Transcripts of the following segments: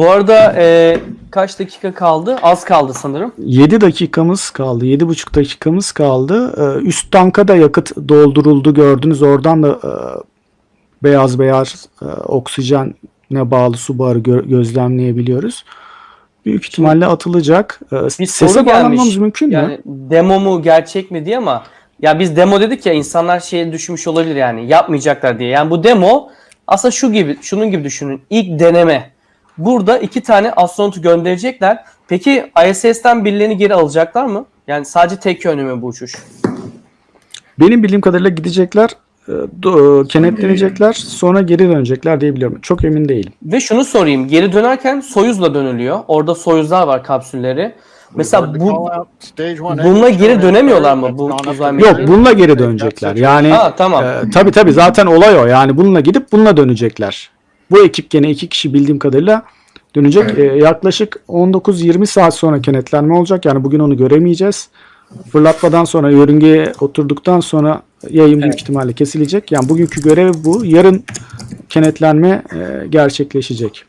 Bu arada e, kaç dakika kaldı? Az kaldı sanırım. 7 dakikamız kaldı. 7,5 dakikamız kaldı. Ee, Üst tanka da yakıt dolduruldu gördünüz. Oradan da e, beyaz beyaz e, oksijene bağlı su barı gö- gözlemleyebiliyoruz. Büyük ihtimalle atılacak. Ee, Bir Sese bağlanmamız mümkün mü? Yani demo mu gerçek mi diye ama ya biz demo dedik ya insanlar şeye düşmüş olabilir yani yapmayacaklar diye. Yani bu demo aslında şu gibi şunun gibi düşünün. İlk deneme. Burada iki tane astronotu gönderecekler. Peki ISS'ten birilerini geri alacaklar mı? Yani sadece tek yönlü mü bu uçuş? Benim bildiğim kadarıyla gidecekler, e, do- kenetlenecekler, sonra geri dönecekler diye biliyorum. Çok emin değilim. Ve şunu sorayım. Geri dönerken Soyuz'la dönülüyor. Orada Soyuzlar var kapsülleri. Mesela bu bununla geri dönemiyorlar mı bu uzay Yok, bununla geri dönecekler. Yani Ha tamam. e, tabii tabii zaten olay o. Yani bununla gidip bununla dönecekler. Bu ekip gene iki kişi bildiğim kadarıyla dönecek. E, yaklaşık 19-20 saat sonra kenetlenme olacak. Yani bugün onu göremeyeceğiz. Fırlatmadan sonra yörüngeye oturduktan sonra yayın büyük ihtimalle kesilecek. Yani bugünkü görev bu. Yarın kenetlenme e, gerçekleşecek.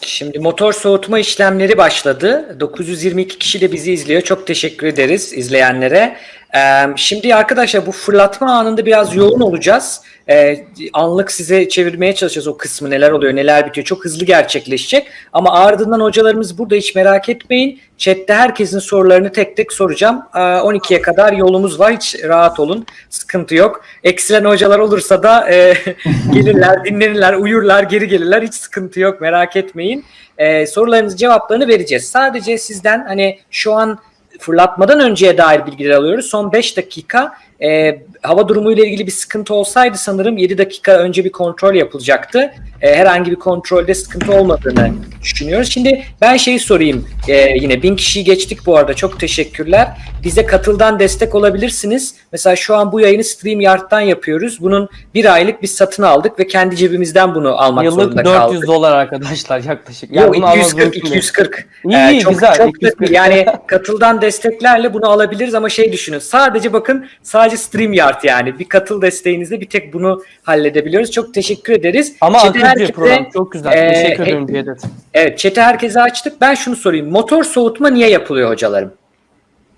Şimdi motor soğutma işlemleri başladı. 922 kişi de bizi izliyor. Çok teşekkür ederiz izleyenlere. Ee, şimdi arkadaşlar bu fırlatma anında biraz yoğun olacağız. Ee, anlık size çevirmeye çalışacağız o kısmı neler oluyor neler bitiyor. Çok hızlı gerçekleşecek. Ama ardından hocalarımız burada hiç merak etmeyin. Chatte herkesin sorularını tek tek soracağım. Ee, 12'ye kadar yolumuz var. Hiç rahat olun. Sıkıntı yok. Eksilen hocalar olursa da e, gelirler, dinlenirler, uyurlar, geri gelirler. Hiç sıkıntı yok. Merak etmeyin. Ee, sorularınızın cevaplarını vereceğiz. Sadece sizden hani şu an fırlatmadan önceye dair bilgiler alıyoruz. Son 5 dakika e, hava durumuyla ilgili bir sıkıntı olsaydı sanırım 7 dakika önce bir kontrol yapılacaktı. E, herhangi bir kontrolde sıkıntı olmadığını düşünüyoruz. Şimdi ben şeyi sorayım. E, yine bin kişiyi geçtik bu arada. Çok teşekkürler. Bize katıldan destek olabilirsiniz. Mesela şu an bu yayını StreamYard'dan yapıyoruz. Bunun bir aylık biz satın aldık ve kendi cebimizden bunu almak Yıllık zorunda 400 kaldık. dolar arkadaşlar yaklaşık. Yok bunu almanız 240 mümkün değil. 240. İyi, Ee, iyi, çok, güzel, Çok 240. yani katıldan desteklerle bunu alabiliriz ama şey düşünün. Sadece bakın sadece StreamYard yani. Bir katıl desteğinizle bir tek bunu halledebiliyoruz. Çok teşekkür ederiz. Ama akıcı herkese- program çok güzel. e, Teşekkür he- ederim Cevdet. Evet, chat'i herkese açtık. Ben şunu sorayım. Motor soğutma niye yapılıyor hocalarım?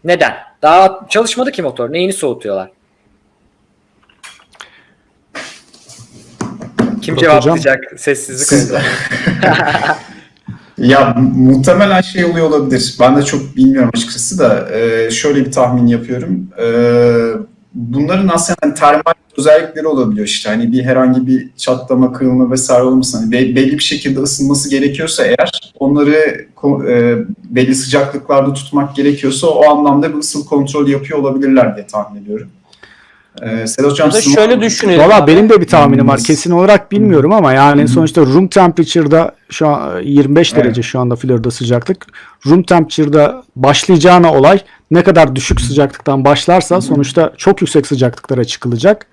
Neden? Daha çalışmadı ki motor. Neyini soğutuyorlar? Kim cevaplayacak? Sessizlik Siz- oldu. Ya muhtemelen şey oluyor olabilir. Ben de çok bilmiyorum açıkçası da e, şöyle bir tahmin yapıyorum. E, bunların aslında hani termal özellikleri olabiliyor işte. Hani bir herhangi bir çatlama, kırılma vesaire olmasın. Hani be- belli bir şekilde ısınması gerekiyorsa eğer onları e, belli sıcaklıklarda tutmak gerekiyorsa o anlamda bir ısıl kontrol yapıyor olabilirler diye tahmin ediyorum. E, Sedat Hocam şöyle düşünelim. Valla benim de bir tahminim var. Hmm. Kesin olarak bilmiyorum ama yani sonuçta room temperature'da şu an 25 Evet. derece şu anda Florida sıcaklık. Room temperature'da başlayacağına olay ne kadar düşük sıcaklıktan başlarsa sonuçta çok yüksek sıcaklıklara çıkılacak.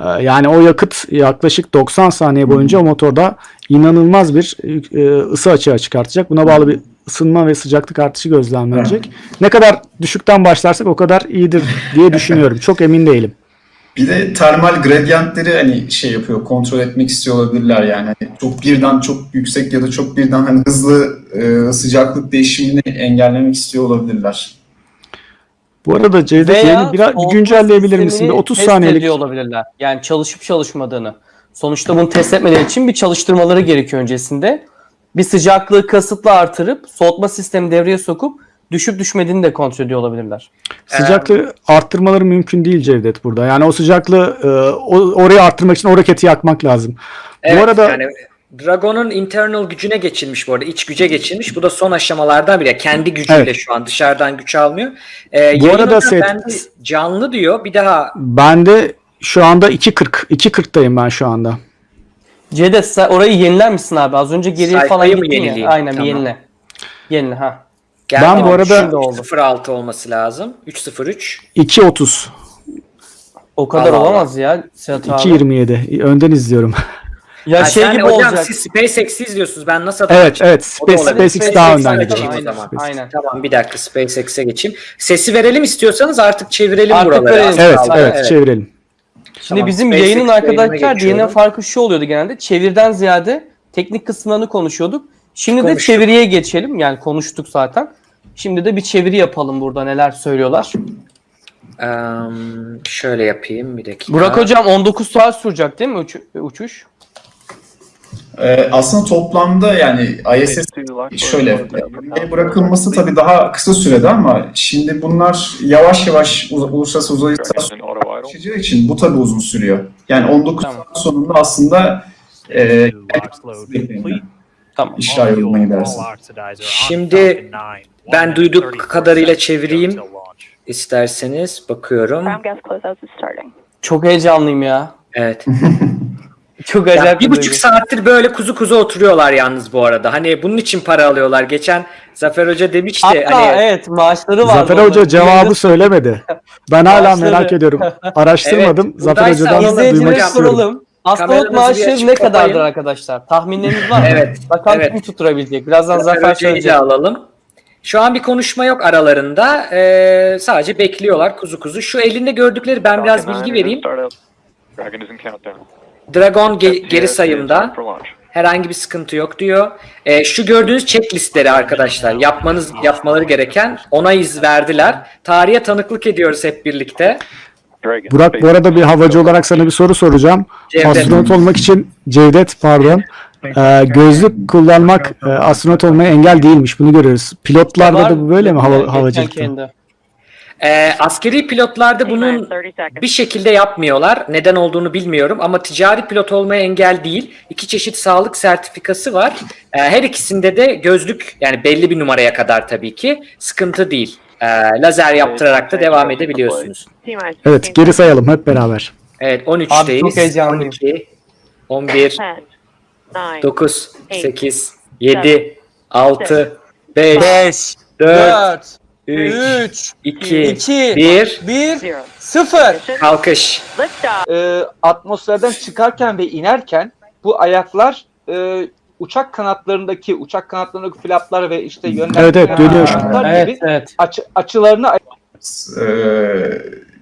Ee, Yani o yakıt yaklaşık 90 saniye boyunca o motorda inanılmaz bir e, ısı açığa çıkartacak. Buna bağlı bir ısınma ve sıcaklık artışı gözlemlenecek. Ne kadar düşükten başlarsak o kadar iyidir diye düşünüyorum. Çok emin değilim. Bir de termal gradiyentleri hani şey yapıyor, kontrol etmek istiyor olabilirler yani. Hani çok birden çok yüksek ya da çok birden hani hızlı e, sıcaklık değişimini engellemek istiyor olabilirler. Bu arada Cevdet Veya biraz bir güncelleyebilir misin? Bir sistemini 30 test saniyelik. ediyor olabilirler. Yani çalışıp çalışmadığını. Sonuçta bunu test etmeleri için bir çalıştırmaları gerekiyor öncesinde. Bir sıcaklığı kasıtlı artırıp soğutma sistemi devreye sokup düşüp düşmediğini de kontrol ediyor olabilirler. Sıcaklığı arttırmaları mümkün değil Cevdet burada. Yani o sıcaklığı e, o- oraya arttırmak için o roketi yakmak lazım. Evet, bu arada yani Dragon'un internal gücüne geçilmiş bu arada. iç güce geçilmiş. Bu da son aşamalardan biri. Kendi gücüyle Evet. şu an dışarıdan güç almıyor. Ee, Bu arada bende canlı diyor. Bir daha ben de şu anda 2.40 2.40'tayım ben şu anda. Cevdet sen orayı yeniler misin abi? Az önce geriye falan Sayfayı gittin ya. Aynen Tamam. yenile. Yenile ha. geldi Ben bu arada- Şimdi oldu. 06 olması lazım. 303. 2.30 O kadar Allah Allah. olamaz ya Sedat abi. 2.27 önden izliyorum. Ya Ha, şey sen gibi hocam olacak. siz SpaceX'i izliyorsunuz. Ben nasıl evet evet da Space, olabilir. SpaceX daha önden o zaman. Aynen. Tamam bir dakika SpaceX'e geçeyim. Sesi verelim istiyorsanız artık çevirelim Artık buraları. verelim. Evet kaldı. evet çevirelim. Şimdi Tamam, bizim SpaceX yayının arkadaşlar. DNA farkı şu oluyordu genelde. Çevirden ziyade teknik kısımlarını konuşuyorduk. Şimdi de Konuştuk. çeviriye geçelim. Yani konuştuk zaten. Şimdi de bir çeviri yapalım burada neler söylüyorlar. Em, şöyle yapayım bir dakika. Burak hocam 19 saat sürecek değil mi uç- uçuş? Ee, aslında toplamda yani ISS şöyle e, bırakılması tabii daha kısa sürede ama şimdi bunlar yavaş yavaş uluslararası uzay istasyonuna ulaşacağı için bu tabii uzun sürüyor. Yani 19 Tamam. saat sonunda aslında e, Tamam. işler yoluna giderse. Şimdi ben duyduk kadarıyla çevireyim. İsterseniz bakıyorum. Çok heyecanlıyım ya. Evet. Çok Ya acayip bir duygu. buçuk saattir böyle kuzu kuzu oturuyorlar yalnız bu arada. Hani bunun için para alıyorlar. Geçen Zafer Hoca demişti Hatta hani evet maaşları var. Zafer Hoca cevabı söylemedi. Ben hala merak ediyorum. Araştırmadım. Evet, Zafer Hoca'dan duymak istiyorum. soralım. Astronot bir maaşı ne kadardır arkadaşlar? Tahminleriniz var mı? Evet, Bakalım evet. kim tutturabilecek. Birazdan Zafer Zafer Hoca'yı söyleyecek. alalım. Şu an bir konuşma yok aralarında. Ee, sadece bekliyorlar kuzu kuzu. Şu elinde gördükleri ben biraz bilgi vereyim. Dragon ge- geri sayımda. Herhangi bir sıkıntı yok diyor. Ee, şu gördüğünüz checklistleri arkadaşlar yapmanız yapmaları gereken ona iz verdiler. Tarihe tanıklık ediyoruz hep birlikte. Burak bu arada bir havacı olarak sana bir soru soracağım. Cevdet. Astronot olmak için Cevdet pardon. Ee, gözlük kullanmak e, astronot olmaya engel değilmiş. Bunu görüyoruz. Pilotlarda da bu böyle mi hava, havacılıkta? Ee, askeri pilotlarda bunun 30 seconds. bir şekilde yapmıyorlar. Neden olduğunu bilmiyorum ama ticari pilot olmaya engel değil. İki çeşit sağlık sertifikası var. Ee, her ikisinde de gözlük yani belli bir numaraya kadar tabii ki sıkıntı değil. Ee, lazer yaptırarak da devam edebiliyorsunuz. Evet 15 geri sayalım hep beraber. Evet Abi çok 13'teyiz. heyecanlıyım. 12, 11, 10, 9, 9, Eight, 8, 7, 6, 5, 5, 4, 4, 3, 3, 2, 2, 1, 1, 0. 0. kalkış. Liftoff. e, atmosferden çıkarken ve inerken bu ayaklar e, uçak kanatlarındaki uçak kanatlarındaki flaplar ve işte yönlendirme Evet, evet, dönüyor Evet, gibi evet. açı, açılarını e,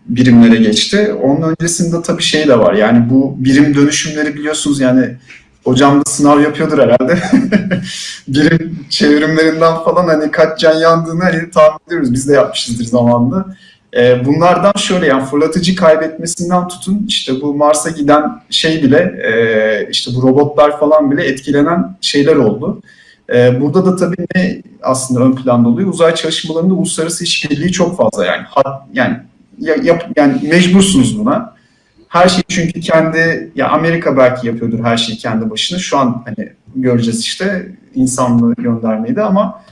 birimlere geçti. Onun öncesinde tabii şey de var. Yani bu birim dönüşümleri biliyorsunuz yani hocam da sınav yapıyordur herhalde. birim çevrimlerinden falan hani kaç can yandığını hani tahmin ediyoruz. Biz de yapmışızdır zamanında. E, bunlardan şöyle yani fırlatıcı kaybetmesinden tutun işte bu Mars'a giden şey bile e, işte bu robotlar falan bile etkilenen şeyler oldu. E, burada da tabii ne aslında ön planda oluyor? Uzay çalışmalarında uluslararası işbirliği çok fazla yani. Hat, yani ya- yap, yani mecbursunuz buna. Her şeyi çünkü kendi ya Amerika belki yapıyordur her şeyi kendi başına. Şu an hani göreceğiz işte insanlığı göndermeyi de ama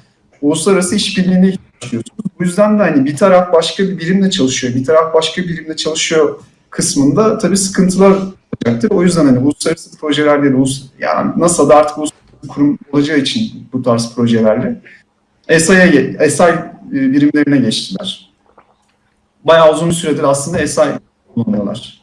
uluslararası işbirliğine ihtiyaç. Bu yüzden de hani bir taraf başka bir birimle çalışıyor, bir taraf başka bir birimle çalışıyor kısmında tabii sıkıntılar olacaktır. O yüzden hani uluslararası projelerde de ulus, yani NASA'da artık uluslararası kurum olacağı için bu tarz projelerle ge- ESA birimlerine geçtiler. Bayağı uzun süredir aslında ESA kullanıyorlar.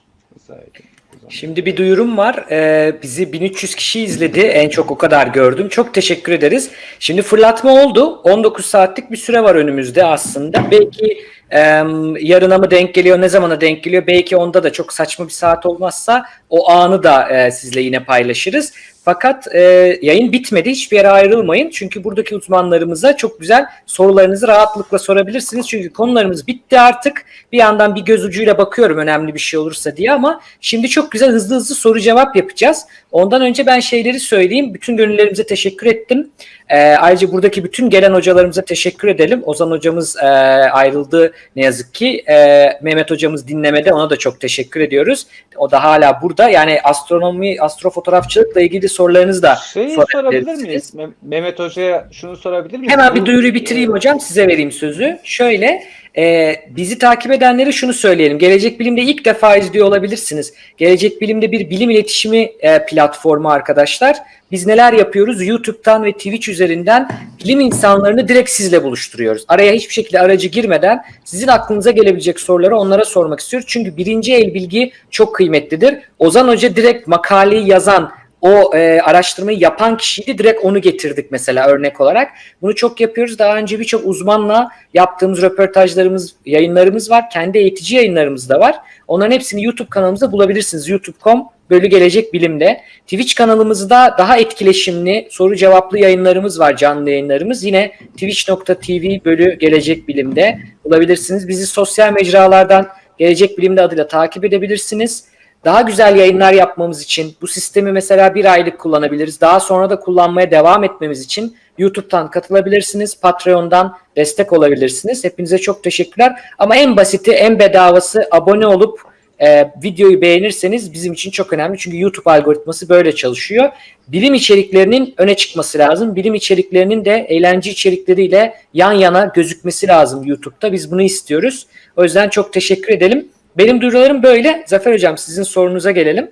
Şimdi bir duyurum var. Ee, bizi 1300 kişi izledi. En çok o kadar gördüm. Çok teşekkür ederiz. Şimdi fırlatma oldu. 19 saatlik bir süre var önümüzde aslında. Belki em, yarına mı denk geliyor, ne zamana denk geliyor? Belki onda da çok saçma bir saat olmazsa o anı da e, sizle yine paylaşırız. Fakat e, yayın bitmedi. Hiçbir yere ayrılmayın. Çünkü buradaki uzmanlarımıza çok güzel sorularınızı rahatlıkla sorabilirsiniz. Çünkü konularımız bitti artık. Bir yandan bir göz ucuyla bakıyorum önemli bir şey olursa diye ama şimdi çok güzel hızlı hızlı soru cevap yapacağız. Ondan önce ben şeyleri söyleyeyim. Bütün gönüllerimize teşekkür ettim. E, ayrıca buradaki bütün gelen hocalarımıza teşekkür edelim. Ozan hocamız e, ayrıldı ne yazık ki. E, Mehmet hocamız dinlemede ona da çok teşekkür ediyoruz. O da hala burada. Yani astronomi, astrofotoğrafçılıkla ilgili sorularınızı da Şeyi sorabilir miyiz? Meh- Mehmet Hoca'ya şunu sorabilir miyiz? Hemen bir duyuruyu bitireyim hocam size vereyim sözü. Şöyle e, bizi takip edenlere şunu söyleyelim. Gelecek Bilim'de ilk defa izliyor olabilirsiniz. Gelecek Bilim'de bir bilim iletişimi e, platformu arkadaşlar. Biz neler yapıyoruz? YouTube'dan ve Twitch üzerinden bilim insanlarını direkt sizle buluşturuyoruz. Araya hiçbir şekilde aracı girmeden sizin aklınıza gelebilecek soruları onlara sormak istiyoruz. Çünkü birinci el bilgi çok kıymetlidir. Ozan Hoca direkt makaleyi yazan o e, araştırmayı yapan kişiydi. Direkt onu getirdik mesela örnek olarak. Bunu çok yapıyoruz. Daha önce birçok uzmanla yaptığımız röportajlarımız, yayınlarımız var. Kendi eğitici yayınlarımız da var. Onların hepsini YouTube kanalımızda bulabilirsiniz. youtube.com bölü gelecek bilimde. Twitch kanalımızda daha etkileşimli soru cevaplı yayınlarımız var canlı yayınlarımız. Yine twitch.tv bölü gelecek bilimde bulabilirsiniz. Bizi sosyal mecralardan gelecek bilimde adıyla takip edebilirsiniz. Daha güzel yayınlar yapmamız için bu sistemi mesela bir aylık kullanabiliriz. Daha sonra da kullanmaya devam etmemiz için YouTube'dan katılabilirsiniz. Patreon'dan destek olabilirsiniz. Hepinize çok teşekkürler. Ama en basiti, en bedavası abone olup e, videoyu beğenirseniz bizim için çok önemli. Çünkü YouTube algoritması böyle çalışıyor. Bilim içeriklerinin öne çıkması lazım. Bilim içeriklerinin de eğlence içerikleriyle yan yana gözükmesi lazım YouTube'da. Biz bunu istiyoruz. O yüzden çok teşekkür edelim. Benim duyurularım böyle. Zafer Hocam sizin sorunuza gelelim.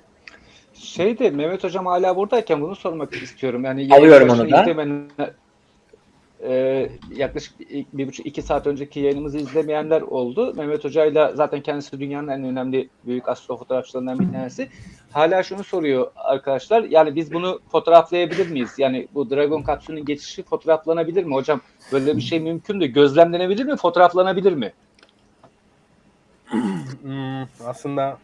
Şeyde Mehmet Hocam hala buradayken bunu sormak istiyorum. Yani Alıyorum onu da. izlemeyenler- e, yaklaşık bir buçuk iki saat önceki yayınımızı izlemeyenler oldu. Mehmet Hoca'yla zaten kendisi dünyanın en önemli büyük astrofotoğrafçılarından bir tanesi. Hala şunu soruyor arkadaşlar. Yani biz bunu fotoğraflayabilir miyiz? Yani bu Dragon kapsülünün geçişi fotoğraflanabilir mi hocam? Böyle bir şey mümkün de gözlemlenebilir mi? Fotoğraflanabilir mi? Hmm, aslında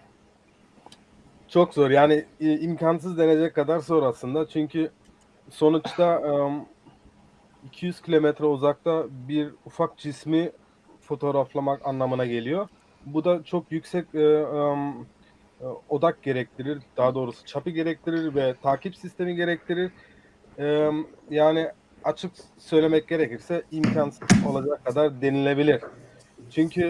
çok zor. Yani e, imkansız denecek kadar zor aslında. Çünkü sonuçta em, 200 kilometre uzakta bir ufak cismi fotoğraflamak anlamına geliyor. Bu da çok yüksek e, e, odak gerektirir. Daha doğrusu çapı gerektirir ve takip sistemi gerektirir. Yani açık söylemek gerekirse imkansız olacak kadar denilebilir. Çünkü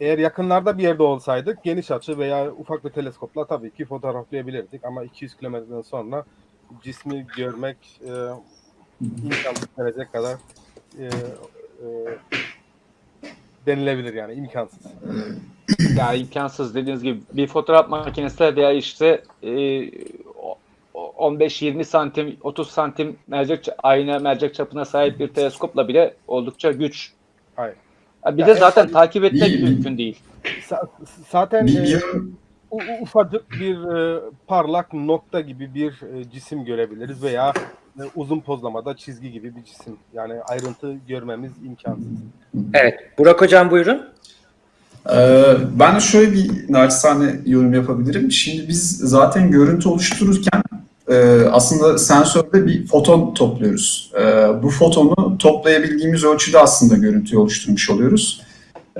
eğer yakınlarda bir yerde olsaydık geniş açı veya ufak bir teleskopla tabii ki fotoğraflayabilirdik ama 200 kilometreden sonra cismi görmek e, imkansız denecek kadar e, e, denilebilir yani imkansız. Ya imkansız dediğiniz gibi bir fotoğraf makinesi veya işte e, o- o- 15-20 santim 30 santim mercek ayna mercek çapına sahip bir teleskopla bile oldukça güç. Hayır. Bir Ya de en zaten fazla- takip etmek Bir- mümkün değil. Zaten Bir, e, ufacık bir e, parlak nokta gibi bir e, cisim görebiliriz veya e, uzun pozlamada çizgi gibi bir cisim. Yani ayrıntı görmemiz imkansız. Evet. Burak Hocam buyurun. Ee, ben şöyle bir naçizane yorum yapabilirim. Şimdi biz zaten görüntü oluştururken e, aslında sensörde bir foton topluyoruz. E, bu fotonu toplayabildiğimiz ölçüde aslında görüntüyü oluşturmuş oluyoruz.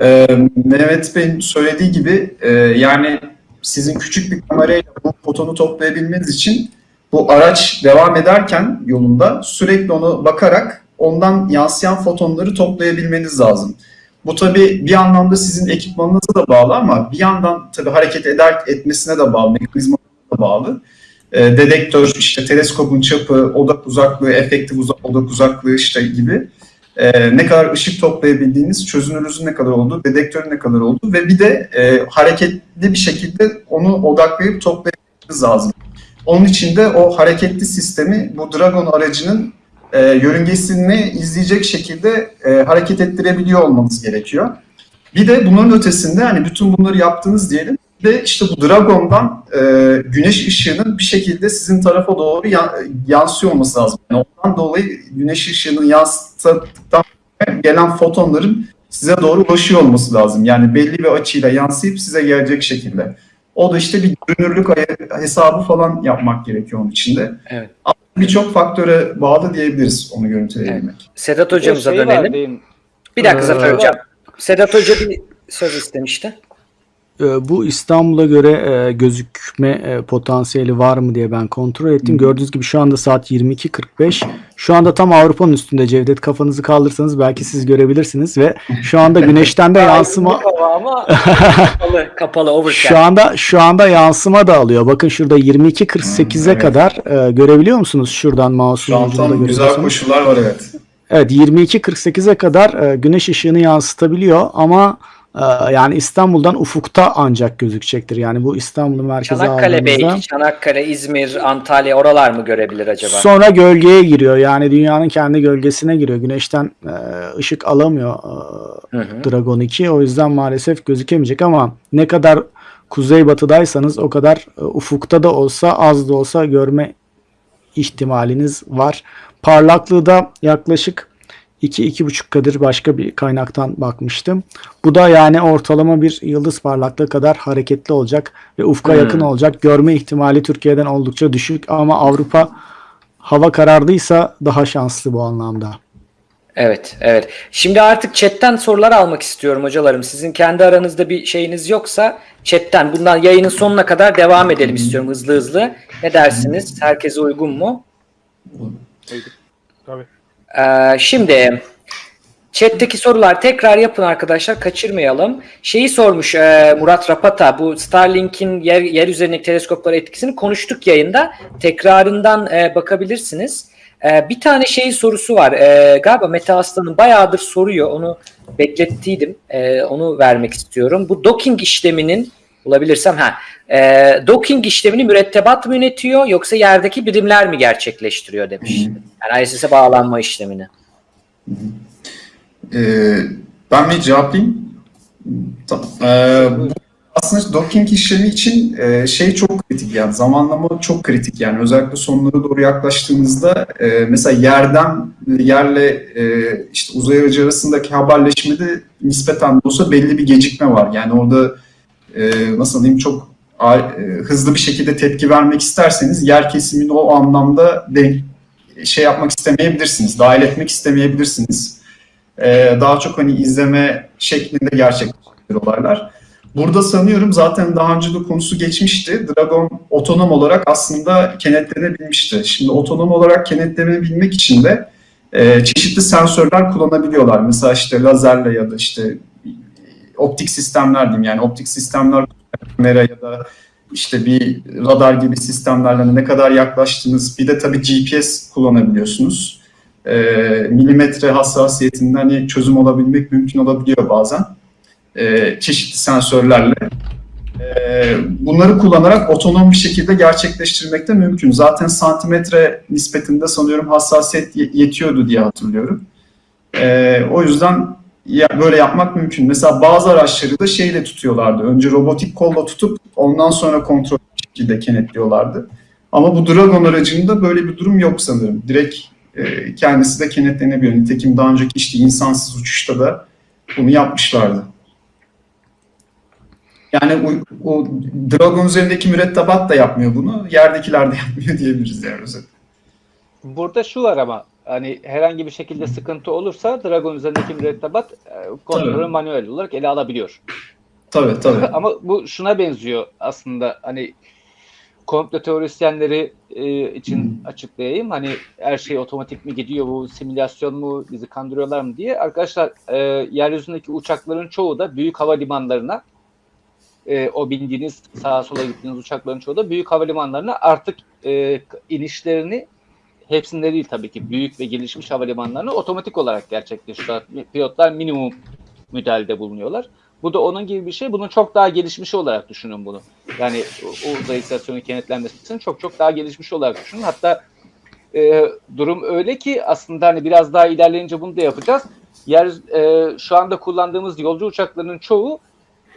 E, Mehmet Bey'in söylediği gibi e, yani sizin küçük bir kamerayla bu fotonu toplayabilmeniz için bu araç devam ederken yolunda sürekli ona bakarak ondan yansıyan fotonları toplayabilmeniz lazım. Bu tabii bir anlamda sizin ekipmanınıza da bağlı ama bir yandan tabii hareket eder etmesine de bağlı, mekanizmasına da bağlı. Ee, dedektör, işte teleskopun çapı, odak uzaklığı, efektif uza- odak uzaklığı işte gibi ee, ne kadar ışık toplayabildiğiniz, çözünürlüğünüzün ne kadar olduğu, dedektörün ne kadar olduğu ve bir de e, hareketli bir şekilde onu odaklayıp toplayabilmeniz lazım. Onun için de o hareketli sistemi bu Dragon aracının e, yörüngesini izleyecek şekilde e, hareket ettirebiliyor olmanız gerekiyor. Bir de bunların ötesinde hani bütün bunları yaptınız diyelim ve işte bu Dragon'dan e, güneş ışığının bir şekilde sizin tarafa doğru ya- yansıyor olması lazım. Yani ondan dolayı güneş ışığını yansıttıktan gelen fotonların size doğru ulaşıyor olması lazım. Yani belli bir açıyla yansıyıp size gelecek şekilde. O da işte bir görünürlük ay- hesabı falan yapmak gerekiyor onun içinde. Evet. Birçok faktöre bağlı diyebiliriz onu görüntüleyebilmek. Sedat Bir de hocamıza şey var dönelim. diyeyim. Bir dakika Ee, Zafer Hocam. Sedat Hoca bir söz istemişti. Ee, Bu İstanbul'a göre e, gözükme e, potansiyeli var mı diye ben kontrol ettim. Gördüğünüz gibi şu anda saat 22.45. Şu anda tam Avrupa'nın üstünde Cevdet kafanızı kaldırsanız belki siz görebilirsiniz ve şu anda güneşten de yansıma ama kapalı, kapalı overcast. şu anda şu anda yansıma da alıyor. Bakın şurada 22.48'e Hmm, evet. kadar e, görebiliyor musunuz? Şuradan Şu mouse'un ucunda güzel koşullar var evet. Evet 22.48'e kadar e, güneş ışığını yansıtabiliyor ama yani İstanbul'dan ufukta ancak gözükecektir. Yani bu İstanbul'un merkezi Çanakkale belki, Çanakkale, İzmir, Antalya oralar mı görebilir acaba? sonra gölgeye giriyor. Yani dünyanın kendi gölgesine giriyor. Güneşten e, ışık alamıyor e, Hı hı. Dragon 2. O yüzden maalesef gözükemeyecek ama ne kadar kuzeybatıdaysanız o kadar e, ufukta da olsa az da olsa görme ihtimaliniz var. Parlaklığı da yaklaşık 2-2,5 kadır başka bir kaynaktan bakmıştım. Bu da yani ortalama bir yıldız parlaklığı kadar hareketli olacak ve ufka Hmm. yakın olacak. Görme ihtimali Türkiye'den oldukça düşük ama Avrupa hava karardıysa daha şanslı bu anlamda. Evet, evet. Şimdi artık chatten sorular almak istiyorum hocalarım. Sizin kendi aranızda bir şeyiniz yoksa chatten bundan yayının sonuna kadar devam edelim istiyorum hızlı hızlı. Ne dersiniz? Herkese uygun mu? Tabii. Ee, şimdi chat'teki sorular tekrar yapın arkadaşlar kaçırmayalım. Şeyi sormuş e, Murat Rapata bu Starlink'in yer, yer üzerindeki teleskoplara etkisini konuştuk yayında. Tekrarından e, bakabilirsiniz. E, bir tane şey sorusu var. E, galiba Mete Aslan'ın bayağıdır soruyor. Onu beklettiydim. E, onu vermek istiyorum. Bu docking işleminin bulabilirsem ha. E, docking işlemini mürettebat mı yönetiyor yoksa yerdeki birimler mi gerçekleştiriyor demiş. Yani ISS'e bağlanma işlemini. Ee, ben bir cevaplayayım. Tamam. Bu aslında docking işlemi için e, şey çok kritik yani zamanlama çok kritik yani özellikle sonlara doğru yaklaştığımızda e, mesela yerden yerle e, işte uzay aracı arasındaki haberleşmede nispeten de olsa belli bir gecikme var. Yani orada e, nasıl diyeyim çok a- e, hızlı bir şekilde tepki vermek isterseniz yer kesimini o anlamda denk, şey yapmak istemeyebilirsiniz, dahil etmek istemeyebilirsiniz. Ee, daha çok hani izleme şeklinde gerçekleşir olaylar. Burada sanıyorum zaten daha önce de konusu geçmişti. Dragon otonom olarak aslında kenetlenebilmişti. Şimdi otonom olarak kenetlenebilmek için de e, çeşitli sensörler kullanabiliyorlar. Mesela işte lazerle ya da işte e, optik sistemler diyeyim yani optik sistemler kamera ya da işte bir radar gibi sistemlerle ne kadar yaklaştınız. Bir de tabii GPS kullanabiliyorsunuz. E, milimetre hassasiyetinde hani çözüm olabilmek mümkün olabiliyor bazen. E, çeşitli sensörlerle. E, bunları kullanarak otonom bir şekilde gerçekleştirmek de mümkün. Zaten santimetre nispetinde sanıyorum hassasiyet ye- yetiyordu diye hatırlıyorum. E, o yüzden ya, böyle yapmak mümkün. Mesela bazı araçları da şeyle tutuyorlardı. Önce robotik kolla tutup ondan sonra kontrol şekilde kenetliyorlardı. Ama bu Dragon aracında böyle bir durum yok sanırım. Direkt e, kendisi de kenetlenebiliyor. Nitekim daha önceki işte insansız uçuşta da bunu yapmışlardı. Yani o, o Dragon üzerindeki mürettebat da yapmıyor bunu. Yerdekiler de yapmıyor diyebiliriz yani özetle. Burada şu var ama hani herhangi bir şekilde sıkıntı olursa Dragon üzerindeki mürettebat e, kontrolü manuel olarak ele alabiliyor. Tabii tabii. Ama bu şuna benziyor aslında hani komplo teorisyenleri e, için açıklayayım. Hani her şey otomatik mi gidiyor bu simülasyon mu bizi kandırıyorlar mı diye. Arkadaşlar e, yeryüzündeki uçakların çoğu da büyük havalimanlarına e, o bindiğiniz sağa sola gittiğiniz uçakların çoğu da büyük havalimanlarına artık e, inişlerini hepsinde değil tabii ki büyük ve gelişmiş havalimanlarına otomatik olarak gerçekleştiriyor. Pilotlar minimum müdahalede bulunuyorlar. Bu da onun gibi bir şey. Bunun çok daha gelişmiş olarak düşünün bunu. Yani o, uzay istasyonu kenetlenmesinin çok çok daha gelişmiş olarak düşünün. Hatta e, durum öyle ki aslında hani biraz daha ilerleyince bunu da yapacağız. Yer e, şu anda kullandığımız yolcu uçaklarının çoğu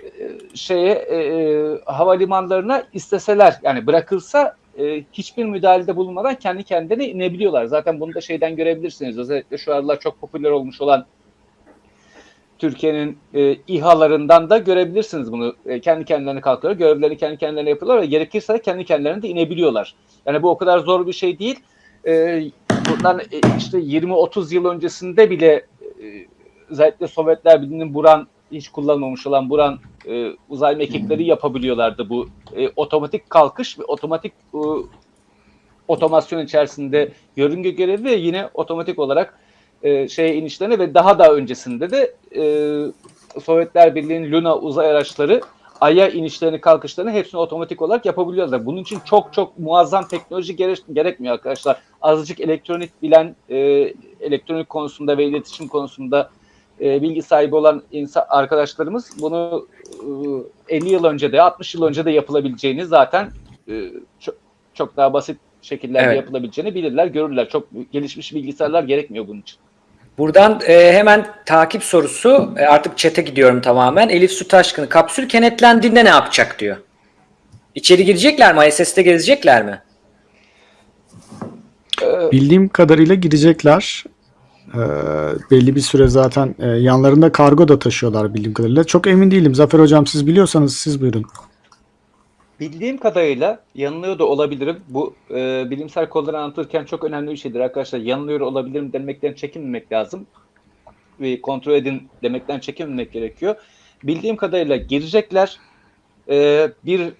e, şeye e, e, havalimanlarına isteseler yani bırakılsa e, hiçbir müdahalede bulunmadan kendi kendine inebiliyorlar. Zaten bunu da şeyden görebilirsiniz. Özellikle şu aralar çok popüler olmuş olan Türkiye'nin e, İHA'larından da görebilirsiniz bunu. E, kendi kendilerine kalkıyorlar, görevlerini kendi kendilerine yapıyorlar ve gerekirse kendi kendilerine de inebiliyorlar. Yani bu o kadar zor bir şey değil. E, bundan e, işte 20-30 yıl öncesinde bile e, özellikle Sovyetler Birliği'nin Buran hiç kullanmamış olan Buran e, uzay mekikleri yapabiliyorlardı bu e, otomatik kalkış ve otomatik e, otomasyon içerisinde yörünge görevi ve yine otomatik olarak e, şeye inişlerine ve daha da öncesinde de e, Sovyetler Birliği'nin Luna uzay araçları Ay'a inişlerini kalkışlarını hepsini otomatik olarak yapabiliyorlar. Bunun için çok çok muazzam teknoloji gerek, gerekmiyor arkadaşlar. Azıcık elektronik bilen, e, elektronik konusunda ve iletişim konusunda e, bilgi sahibi olan insan arkadaşlarımız bunu e, 50 yıl önce de 60 yıl önce de yapılabileceğini zaten e, çok, çok daha basit şekillerde Evet. yapılabileceğini bilirler, görürler. Çok gelişmiş bilgisayarlar gerekmiyor bunun için. Buradan e, hemen takip sorusu e, artık chat'e gidiyorum tamamen. Elif Su Taşkın kapsül kenetlendiğinde ne yapacak diyor. İçeri girecekler mi? ISS'te gezecekler mi? Bildiğim kadarıyla girecekler. Ee, belli bir süre zaten e, yanlarında kargo da taşıyorlar bildiğim kadarıyla. Çok emin değilim. Zafer Hocam siz biliyorsanız siz buyurun. Bildiğim kadarıyla yanılıyor da olabilirim. Bu e, bilimsel konuları anlatırken çok önemli bir şeydir arkadaşlar. Yanılıyor olabilirim demekten çekinmemek lazım. Ve kontrol edin demekten çekinmemek gerekiyor. Bildiğim kadarıyla girecekler. E, bir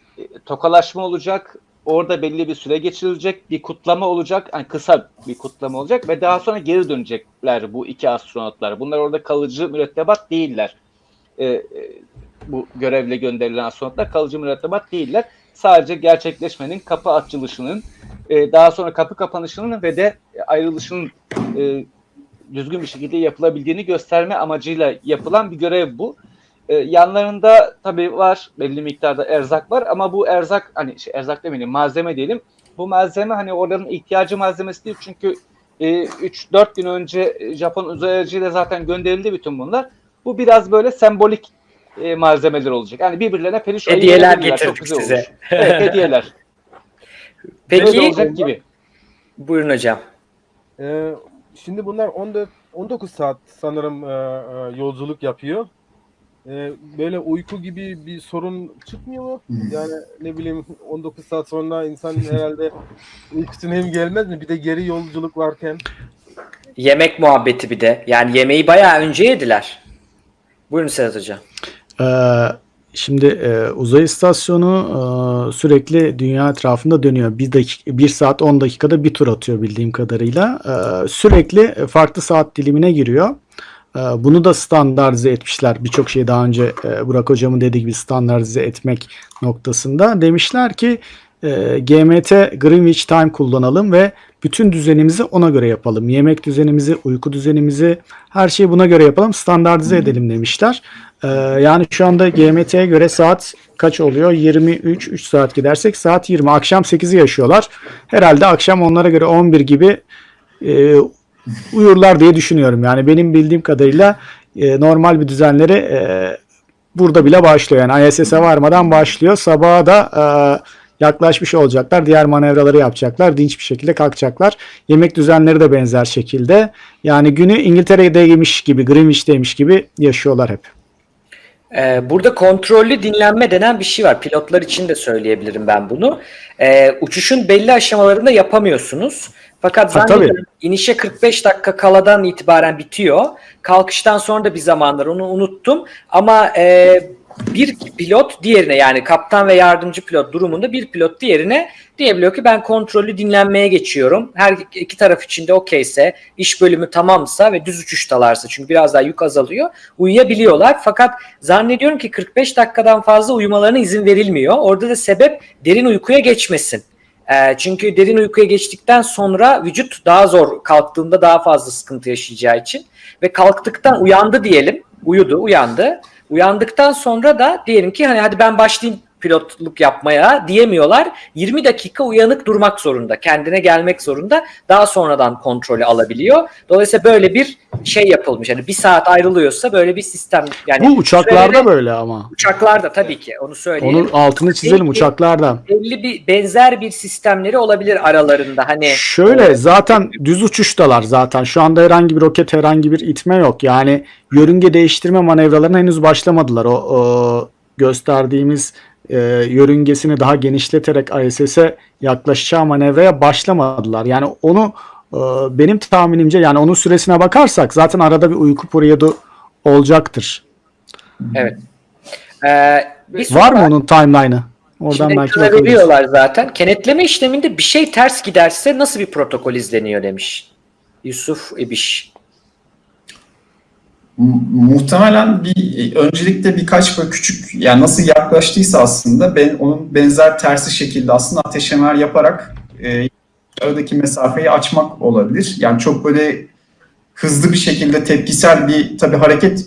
tokalaşma olacak. Orada belli bir süre geçirilecek. Bir kutlama olacak. Yani kısa bir kutlama olacak ve daha sonra geri dönecekler bu iki astronotlar. Bunlar orada kalıcı mürettebat değiller. E, e, bu görevle gönderilen astronotlar kalıcı mürettebat değiller. Sadece gerçekleşmenin kapı açılışının, e, daha sonra kapı kapanışının ve de ayrılışının e, düzgün bir şekilde yapılabildiğini gösterme amacıyla yapılan bir görev bu. E, yanlarında tabii var belli miktarda erzak var ama bu erzak hani şey, erzak demeyelim malzeme diyelim. Bu malzeme hani oranın ihtiyacı malzemesi değil çünkü e, 3-4 gün önce Japon uzay aracıyla zaten gönderildi bütün bunlar. Bu biraz böyle sembolik e, malzemeler olacak. Yani birbirlerine periş Hediyeler getirdik size. Evet hediyeler. Böyle Peki olacak gibi. buyurun hocam. Ee, şimdi bunlar 14 19 saat sanırım e, e, yolculuk yapıyor. Ee, böyle uyku gibi bir sorun çıkmıyor mu? Yani ne bileyim 19 saat sonra insan herhalde uykusuna hem gelmez mi? Bir de geri yolculuk varken. Yemek muhabbeti bir de. Yani yemeği bayağı önce yediler. Buyurun Sedat hocam. Ee, şimdi e, uzay istasyonu e, sürekli dünya etrafında dönüyor. Bir, dakika, bir saat 10 dakikada bir tur atıyor bildiğim kadarıyla. Ee, sürekli farklı saat dilimine giriyor. Ee, bunu da standartize etmişler. Birçok şeyi daha önce e, Burak Hocam'ın dediği gibi standartize etmek noktasında. Demişler ki e, GMT Greenwich Time kullanalım ve bütün düzenimizi ona göre yapalım. Yemek düzenimizi, uyku düzenimizi her şeyi buna göre yapalım. Standartize edelim demişler. Ee, yani şu anda GMT'ye göre saat kaç oluyor? 23, 3 saat gidersek saat 20. Akşam 8'i yaşıyorlar. Herhalde akşam onlara göre 11 gibi e, uyurlar diye düşünüyorum. Yani benim bildiğim kadarıyla e, normal bir düzenleri e, burada bile başlıyor. Yani ISS'e varmadan başlıyor. Sabaha da e, yaklaşmış olacaklar. Diğer manevraları yapacaklar. Dinç bir şekilde kalkacaklar. Yemek düzenleri de benzer şekilde. Yani günü İngiltere'deymiş gibi, Greenwich'teymiş gibi yaşıyorlar hep. Ee, burada kontrollü dinlenme denen bir şey var. Pilotlar için de söyleyebilirim ben bunu. Ee, uçuşun belli aşamalarında yapamıyorsunuz. Fakat Ha, zannediyorum inişe 45 dakika kaladan itibaren bitiyor. Kalkıştan sonra da bir zamanlar onu unuttum. Ama e, bir pilot diğerine yani kaptan ve yardımcı pilot durumunda bir pilot diğerine diyebiliyor ki ben kontrollü dinlenmeye geçiyorum. Her iki taraf için de okeyse, iş bölümü tamamsa ve düz uçuştalarsa çünkü biraz daha yük azalıyor uyuyabiliyorlar. Fakat zannediyorum ki 45 dakikadan fazla uyumalarına izin verilmiyor. Orada da sebep derin uykuya geçmesin. Ee, çünkü derin uykuya geçtikten sonra vücut daha zor kalktığında daha fazla sıkıntı yaşayacağı için. Ve kalktıktan uyandı diyelim uyudu uyandı. Uyandıktan sonra da diyelim ki hani hadi ben başlayayım pilotluk yapmaya diyemiyorlar. 20 dakika uyanık durmak zorunda. Kendine gelmek zorunda. Daha sonradan kontrolü alabiliyor. Dolayısıyla böyle bir şey yapılmış. Yani bir saat ayrılıyorsa böyle bir sistem. Yani Bu uçaklarda böyle ama. Uçaklarda tabii ki onu söyleyelim. Onun altını çizelim Peki. uçaklarda. belli bir benzer bir sistemleri olabilir aralarında. Hani Şöyle zaten düz uçuştalar zaten. Şu anda herhangi bir roket, herhangi bir itme yok. Yani yörünge değiştirme manevralarına henüz başlamadılar. O, o gösterdiğimiz e, yörüngesini daha genişleterek ISS'e yaklaşacağı manevraya başlamadılar. Yani onu e, benim tahminimce yani onun süresine bakarsak zaten arada bir uyku periyodu olacaktır. evet. Ee, bir Var mı onun timeline'ı? Oradan Şimdi belki veriyorlar zaten. Kenetleme işleminde bir şey ters giderse nasıl bir protokol izleniyor demiş. Yusuf İbiş. Mu- Muhtemelen bir öncelikle birkaç böyle küçük yani nasıl yaklaştıysa aslında ben onun benzer tersi şekilde aslında ateşemer yaparak e, aradaki mesafeyi açmak olabilir. Yani çok böyle hızlı bir şekilde tepkisel bir tabii hareket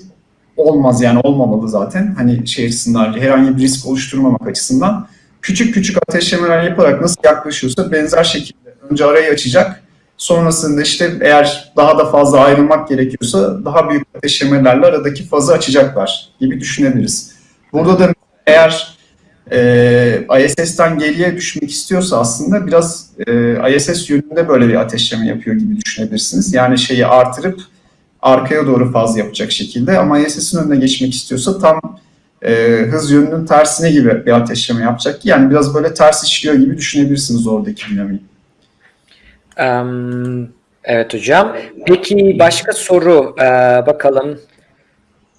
olmaz yani olmamalı zaten. Hani şey açısından herhangi bir risk oluşturmamak açısından küçük küçük ateşlemeler yaparak nasıl yaklaşıyorsa benzer şekilde önce arayı açacak. Sonrasında işte eğer daha da fazla ayrılmak gerekiyorsa daha büyük ateşlemelerle aradaki fazı açacaklar gibi düşünebiliriz. Burada da eğer e, ISS'ten geriye düşmek istiyorsa aslında biraz e, ISS yönünde böyle bir ateşleme yapıyor gibi düşünebilirsiniz. Yani şeyi artırıp arkaya doğru faz yapacak şekilde ama ISS'in önüne geçmek istiyorsa tam e, hız yönünün tersine gibi bir ateşleme yapacak yani biraz böyle ters işliyor gibi düşünebilirsiniz oradaki dinamiği. Em, evet hocam. Peki başka soru Ee, bakalım.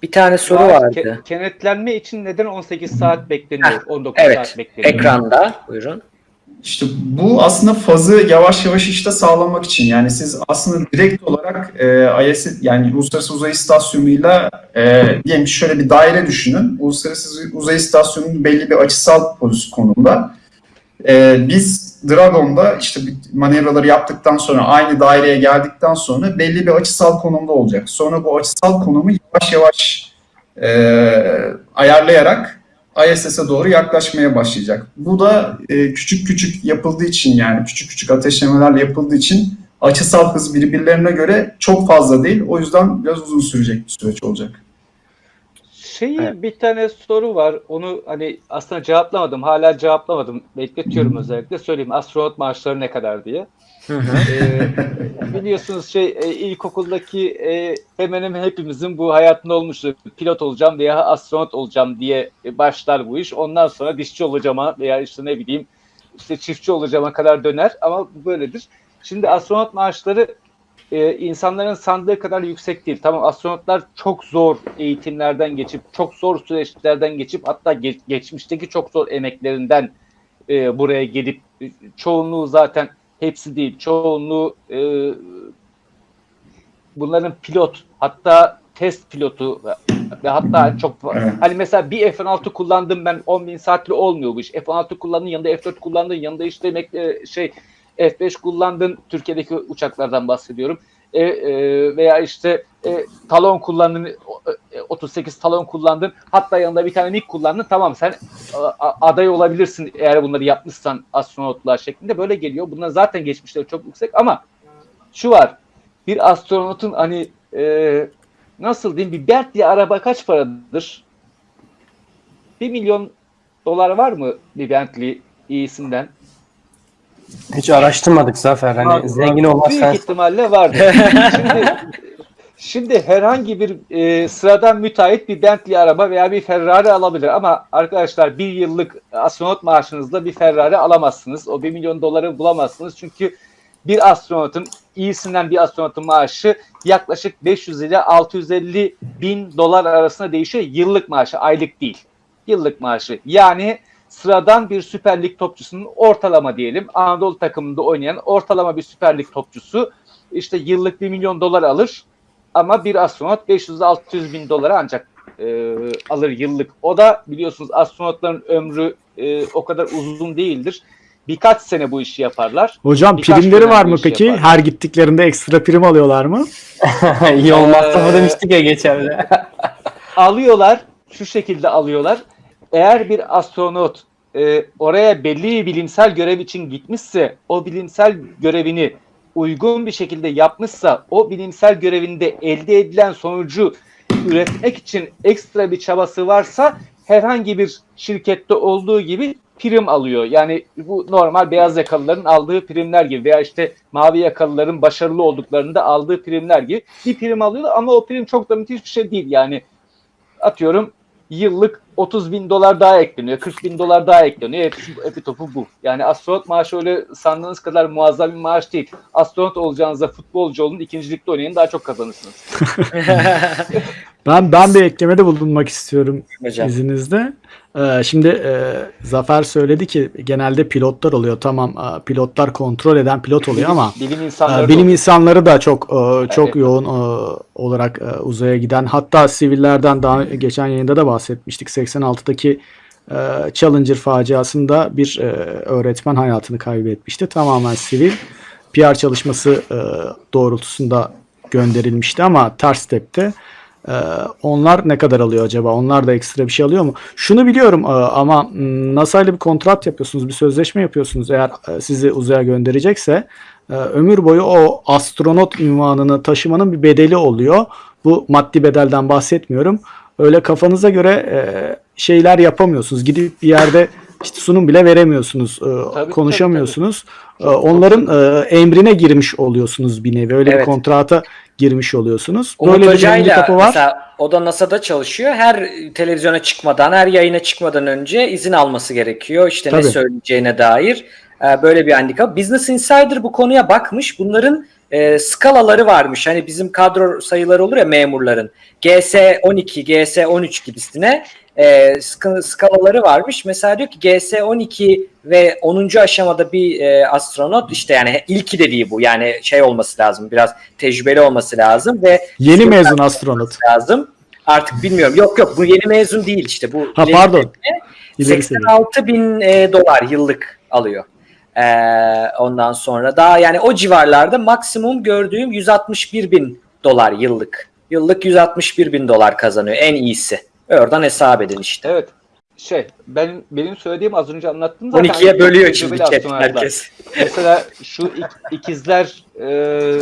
Bir tane soru Ke- vardı. kenetlenme için neden 18 saat bekleniyor? Heh, 19 Evet. saat bekleniyor. Ekranda. Buyurun. İşte bu aslında fazı yavaş yavaş işte sağlamak için yani siz aslında direkt olarak e, IS yani Uluslararası Uzay İstasyonu'yla e, diyelim ki şöyle bir daire düşünün. Uluslararası Uzay İstasyonu'nun belli bir açısal pozisyon konumda. E, biz Dragon'da işte manevraları yaptıktan sonra aynı daireye geldikten sonra belli bir açısal konumda olacak. Sonra bu açısal konumu yavaş yavaş e, ayarlayarak ISS'e doğru yaklaşmaya başlayacak. Bu da e, küçük küçük yapıldığı için yani küçük küçük ateşlemelerle yapıldığı için açısal hız birbirlerine göre çok fazla değil. O yüzden biraz uzun sürecek bir süreç olacak. Şeyi Evet. bir tane soru var. Onu hani aslında cevaplamadım. Hala cevaplamadım. Bekletiyorum özellikle. Söyleyeyim. Astronot maaşları ne kadar diye. Ee, biliyorsunuz şey e, ilkokuldaki e, hemen hemen hepimizin bu hayatında olmuştur. Pilot olacağım veya astronot olacağım diye başlar bu iş. Ondan sonra dişçi olacağıma veya işte ne bileyim işte çiftçi olacağıma kadar döner ama böyledir. Şimdi astronot maaşları e, insanların sandığı kadar yüksek değil. Tamam astronotlar çok zor eğitimlerden geçip, çok zor süreçlerden geçip hatta ge- geçmişteki çok zor emeklerinden e, buraya gelip e, çoğunluğu zaten hepsi değil. Çoğunluğu e, bunların pilot hatta test pilotu ve, hatta çok hani mesela bir F-16 kullandım ben 10 bin saatli olmuyor bu iş. F-16 kullandın yanında F-4 kullandın yanında işte emek- e, şey F-5 kullandın Türkiye'deki uçaklardan bahsediyorum. E, e, veya işte e, talon kullandın e, 38 talon kullandın hatta yanında bir tane MiG kullandın tamam sen a- a- aday olabilirsin eğer bunları yapmışsan astronotlar şeklinde böyle geliyor. Bunlar zaten geçmişleri çok yüksek ama şu var bir astronotun hani e, nasıl diyeyim bir Bentley araba kaç paradır? 1 milyon dolar var mı bir Bentley iyisinden? Hiç araştırmadık Zafer. Hani Var- zengin var. olmaz Büyük ihtimalle vardır. şimdi, şimdi herhangi bir e, sıradan müteahhit bir Bentley araba veya bir Ferrari alabilir ama arkadaşlar bir yıllık astronot maaşınızla bir Ferrari alamazsınız. O 1 milyon doları bulamazsınız çünkü bir astronotun iyisinden bir astronotun maaşı yaklaşık 500 ile 650 bin dolar arasında değişiyor. Yıllık maaşı, aylık değil. Yıllık maaşı. Yani sıradan bir Süper Lig topçusunun ortalama diyelim Anadolu takımında oynayan ortalama bir Süper Lig topçusu işte yıllık 1 milyon dolar alır ama bir astronot 500-600 bin dolara ancak e, alır yıllık. O da biliyorsunuz astronotların ömrü e, o kadar uzun değildir. Birkaç sene bu işi yaparlar. Hocam Birkaç primleri var bu mı peki? yaparlar. Her gittiklerinde ekstra prim alıyorlar mı? İyi olmazsa Ee, mı demiştik ya geçen de. alıyorlar, şu şekilde alıyorlar. Eğer bir astronot e, oraya belli bir bilimsel görev için gitmişse, o bilimsel görevini uygun bir şekilde yapmışsa, o bilimsel görevinde elde edilen sonucu üretmek için ekstra bir çabası varsa herhangi bir şirkette olduğu gibi prim alıyor. Yani bu normal beyaz yakalıların aldığı primler gibi veya işte mavi yakalıların başarılı olduklarında aldığı primler gibi bir prim alıyor ama o prim çok da müthiş bir şey değil. Yani atıyorum yıllık 30 bin dolar daha ekleniyor, 40 bin dolar daha ekleniyor. Hepsi, hepi topu bu. Yani astronot maaşı öyle sandığınız kadar muazzam bir maaş değil. Astronot olacağınızda futbolcu olun, ikincilikte oynayın daha çok kazanırsınız. Ben ben bir eklemede bulunmak istiyorum Hocam. izninizle. Ee, şimdi e, Zafer söyledi ki genelde pilotlar oluyor. Tamam e, pilotlar kontrol eden pilot oluyor ama Bilim e, insanları bilim da- insanları da çok e, çok Evet. yoğun e, olarak e, uzaya giden hatta sivillerden daha geçen yayında da bahsetmiştik. 86'daki e, Challenger faciasında bir e, öğretmen hayatını kaybetmişti. Tamamen sivil PR çalışması e, doğrultusunda gönderilmişti ama ters tepti. Ee, onlar ne kadar alıyor acaba? Onlar da ekstra bir şey alıyor mu? Şunu biliyorum e, ama m, NASA ile bir kontrat yapıyorsunuz, bir sözleşme yapıyorsunuz. Eğer e, sizi uzaya gönderecekse e, ömür boyu o astronot ünvanını taşımanın bir bedeli oluyor. Bu maddi bedelden bahsetmiyorum. Öyle kafanıza göre şeyler yapamıyorsunuz. Gidip bir yerde işte sunum bile veremiyorsunuz. e, tabii, konuşamıyorsunuz. E, onların e, emrine girmiş oluyorsunuz bir nevi. Öyle bir Evet. kontrata girmiş oluyorsunuz. Umut Böyle bir handikapı var. mesela o da NASA'da çalışıyor. Her televizyona çıkmadan, her yayına çıkmadan önce izin alması gerekiyor. İşte ne Tabii. söyleyeceğine dair böyle bir handikap. Business Insider bu konuya bakmış. Bunların e, skalaları varmış. Hani bizim kadro sayıları olur ya memurların. GS12, GS13 gibisine e, sk- skalaları varmış. Mesela diyor ki GS12 ve 10. aşamada bir e, astronot işte yani ilki dediği bu. Yani şey olması lazım. Biraz tecrübeli olması lazım ve Yeni mezun astronot. lazım. Artık bilmiyorum. Yok yok bu yeni mezun değil işte. Bu Ha, pardon. seviye. İleri seviye. 86 bin e, dolar yıllık alıyor. Ee, ondan sonra daha yani o civarlarda maksimum gördüğüm 161 bin dolar yıllık. Yıllık 161 bin dolar kazanıyor en iyisi. Oradan hesap edin işte. Evet. Şey, ben benim söylediğim az önce anlattım zaten. 12'ye Hani bölüyor şimdi chat herkes. Mesela şu ik- ikizler e,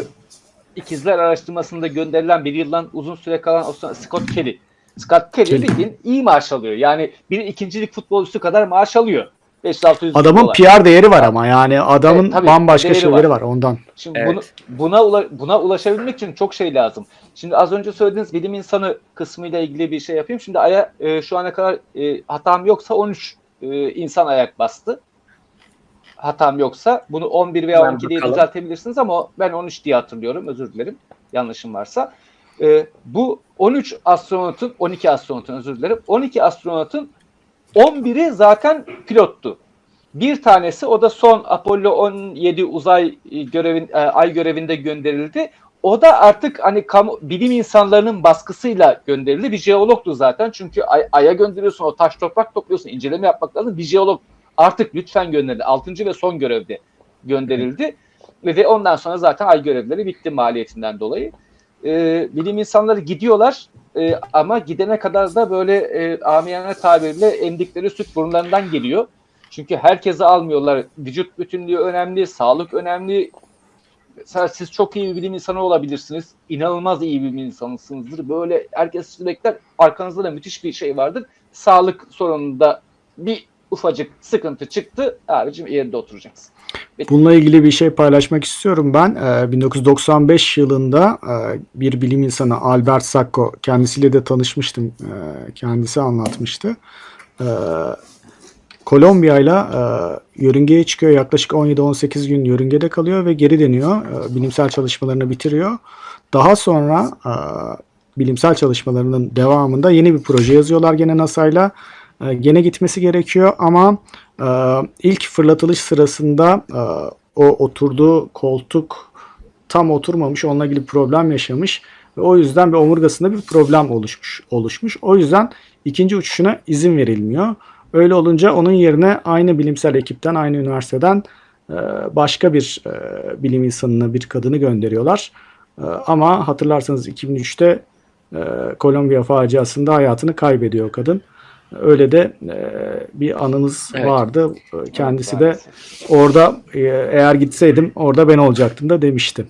ikizler araştırmasında gönderilen bir yıldan uzun süre kalan astronot Scott Kelly. Scott Kelly, Kelly. bildiğin iyi maaş alıyor. Yani bir ikincilik futbolcusu kadar maaş alıyor. 5-600 Adamın dolar. PR değeri var ama yani adamın Evet, tabii, bambaşka şeyleri var. var ondan. Şimdi Evet. bunu, buna ula- buna ulaşabilmek için çok şey lazım. Şimdi az önce söylediğiniz bilim insanı kısmıyla ilgili bir şey yapayım. Şimdi Ay'a e, şu ana kadar e, hatam yoksa 13 e, insan ayak bastı. Hatam yoksa bunu 11 veya Hemen 12 diye düzeltebilirsiniz ama ben 13 diye hatırlıyorum. Özür dilerim. Yanlışım varsa. E, bu 13 astronotun 12 astronotun özür dilerim. 12 astronotun 11'i zaten pilottu. Bir tanesi o da son Apollo 17 uzay e, görevin e, ay görevinde gönderildi. O da artık hani kamu, bilim insanlarının baskısıyla gönderildi. Bir jeologtu zaten. Çünkü ay, aya gönderiyorsun, o taş toprak topluyorsun, inceleme yapmak lazım. Bir jeolog artık lütfen gönderildi. Altıncı ve son görevde gönderildi. Ve, ve ondan sonra zaten ay görevleri bitti maliyetinden dolayı. E, bilim insanları gidiyorlar e, ama gidene kadar da böyle e, amiyane tabirle emdikleri süt burunlarından geliyor. Çünkü herkese almıyorlar. Vücut bütünlüğü önemli, sağlık önemli. Mesela siz çok iyi bir bilim insanı olabilirsiniz. İnanılmaz iyi bir bilim insanısınızdır. Böyle herkes sizi bekler. Arkanızda da müthiş bir şey vardır. Sağlık sorununda bir ufacık sıkıntı çıktı. Abicim yerinde oturacaksın. Bununla ilgili bir şey paylaşmak istiyorum ben. Ee, 1995 yılında e, bir bilim insanı Albert Sacco kendisiyle de tanışmıştım. Ee, Kendisi anlatmıştı. Ee, Kolombiya ile e, yörüngeye çıkıyor. Yaklaşık 17-18 gün yörüngede kalıyor ve geri dönüyor. Ee, Bilimsel çalışmalarını bitiriyor. Daha sonra e, bilimsel çalışmalarının devamında yeni bir proje yazıyorlar gene NASA'yla. E, Gene gitmesi gerekiyor ama e, ilk fırlatılış sırasında e, o oturduğu koltuk tam oturmamış, onunla ilgili problem yaşamış ve o yüzden bir omurgasında bir problem oluşmuş. oluşmuş. O yüzden ikinci uçuşuna izin verilmiyor. Öyle olunca onun yerine aynı bilimsel ekipten, aynı üniversiteden e, başka bir e, bilim insanına, bir kadını gönderiyorlar. Ama hatırlarsanız 2003'te e, Kolombiya faciasında hayatını kaybediyor kadın. Öyle de e, bir anımız Evet. vardı. E, Kendisi de Maalesef. orada e, eğer gitseydim orada ben olacaktım da demişti.